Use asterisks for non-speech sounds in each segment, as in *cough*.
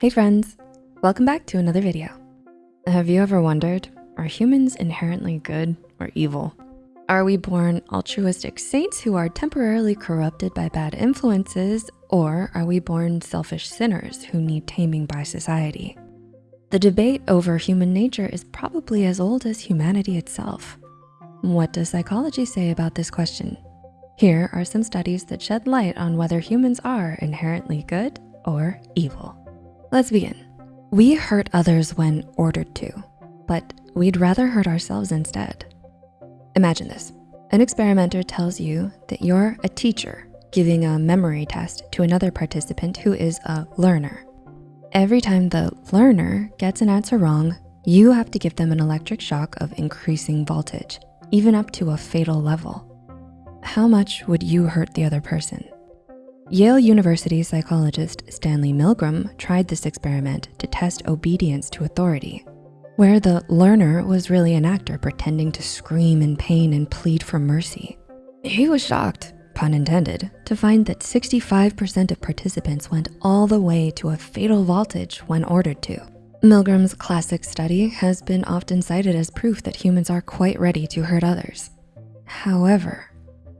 Hey friends, welcome back to another video. Have you ever wondered, are humans inherently good or evil? Are we born altruistic saints who are temporarily corrupted by bad influences, or are we born selfish sinners who need taming by society? The debate over human nature is probably as old as humanity itself. What does psychology say about this question? Here are some studies that shed light on whether humans are inherently good or evil. Let's begin. We hurt others when ordered to, but we'd rather hurt ourselves instead. Imagine this. An experimenter tells you that you're a teacher giving a memory test to another participant who is a learner. Every time the learner gets an answer wrong, you have to give them an electric shock of increasing voltage, even up to a fatal level. How much would you hurt the other person? Yale University psychologist Stanley Milgram tried this experiment to test obedience to authority, where the learner was really an actor pretending to scream in pain and plead for mercy. He was shocked, pun intended, to find that 65% of participants went all the way to a fatal voltage when ordered to. Milgram's classic study has been often cited as proof that humans are quite ready to hurt others. However,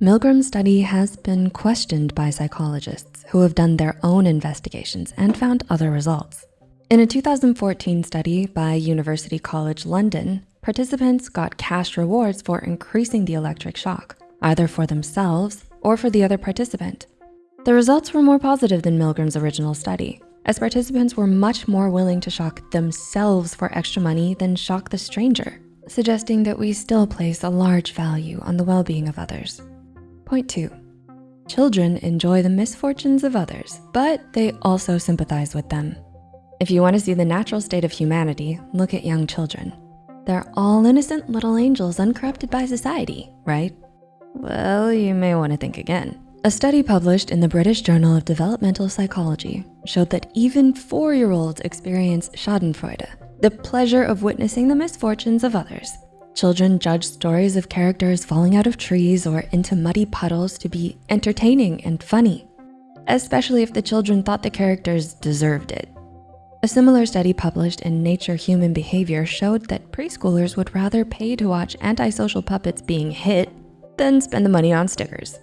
Milgram's study has been questioned by psychologists who have done their own investigations and found other results. In a 2014 study by University College London, participants got cash rewards for increasing the electric shock, either for themselves or for the other participant. The results were more positive than Milgram's original study, as participants were much more willing to shock themselves for extra money than shock the stranger, suggesting that we still place a large value on the well-being of others. Point two, children enjoy the misfortunes of others, but they also sympathize with them. If you wanna see the natural state of humanity, look at young children. They're all innocent little angels uncorrupted by society, right? Well, you may wanna think again. A study published in the British Journal of Developmental Psychology showed that even four-year-olds experience schadenfreude, the pleasure of witnessing the misfortunes of others. Children judge stories of characters falling out of trees or into muddy puddles to be entertaining and funny, especially if the children thought the characters deserved it. A similar study published in Nature Human Behavior showed that preschoolers would rather pay to watch antisocial puppets being hit than spend the money on stickers.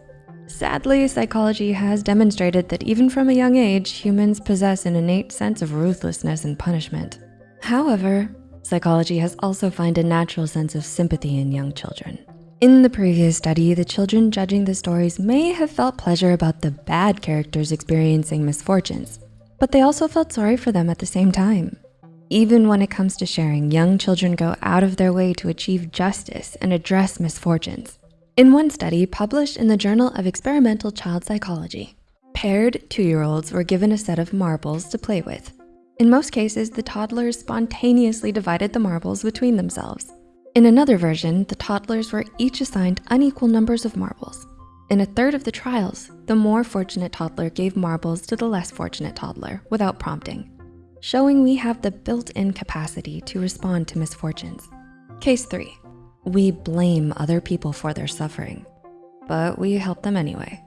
Sadly, psychology has demonstrated that even from a young age, humans possess an innate sense of ruthlessness and punishment. However, psychology has also found a natural sense of sympathy in young children. In the previous study, the children judging the stories may have felt pleasure about the bad characters experiencing misfortunes, but they also felt sorry for them at the same time. Even when it comes to sharing, young children go out of their way to achieve justice and address misfortunes. In one study published in the Journal of Experimental Child Psychology, paired two-year-olds were given a set of marbles to play with. In most cases, the toddlers spontaneously divided the marbles between themselves. In another version, the toddlers were each assigned unequal numbers of marbles. In a third of the trials, the more fortunate toddler gave marbles to the less fortunate toddler without prompting, showing we have the built-in capacity to respond to misfortunes. Case three, we blame other people for their suffering, but we help them anyway.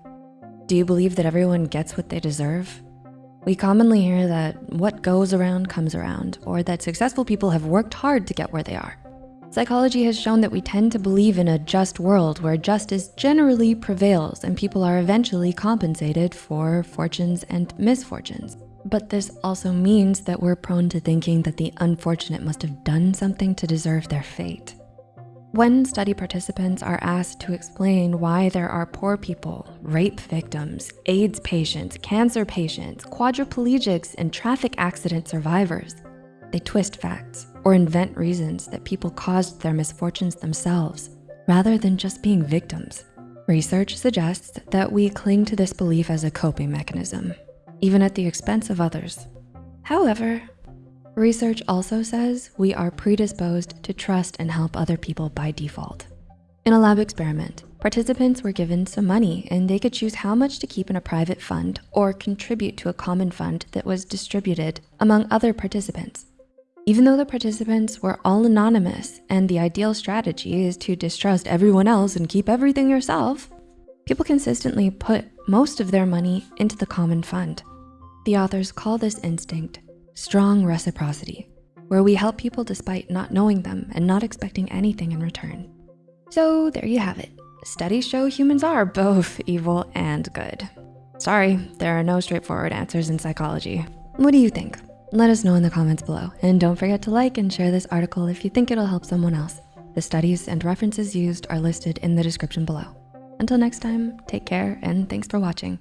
Do you believe that everyone gets what they deserve? We commonly hear that what goes around comes around, or that successful people have worked hard to get where they are. Psychology has shown that we tend to believe in a just world where justice generally prevails and people are eventually compensated for fortunes and misfortunes. But this also means that we're prone to thinking that the unfortunate must have done something to deserve their fate. When study participants are asked to explain why there are poor people, rape victims, AIDS patients, cancer patients, quadriplegics, and traffic accident survivors, they twist facts or invent reasons that people caused their misfortunes themselves rather than just being victims. Research suggests that we cling to this belief as a coping mechanism, even at the expense of others. However, Research also says we are predisposed to trust and help other people by default. In a lab experiment, participants were given some money and they could choose how much to keep in a private fund or contribute to a common fund that was distributed among other participants. Even though the participants were all anonymous and the ideal strategy is to distrust everyone else and keep everything yourself, people consistently put most of their money into the common fund. The authors call this instinct strong reciprocity, where we help people despite not knowing them and not expecting anything in return. So there you have it. Studies show humans are *laughs* both evil and good. Sorry, there are no straightforward answers in psychology. What do you think? Let us know in the comments below. And don't forget to like and share this article if you think it'll help someone else. The studies and references used are listed in the description below. Until next time, take care and thanks for watching.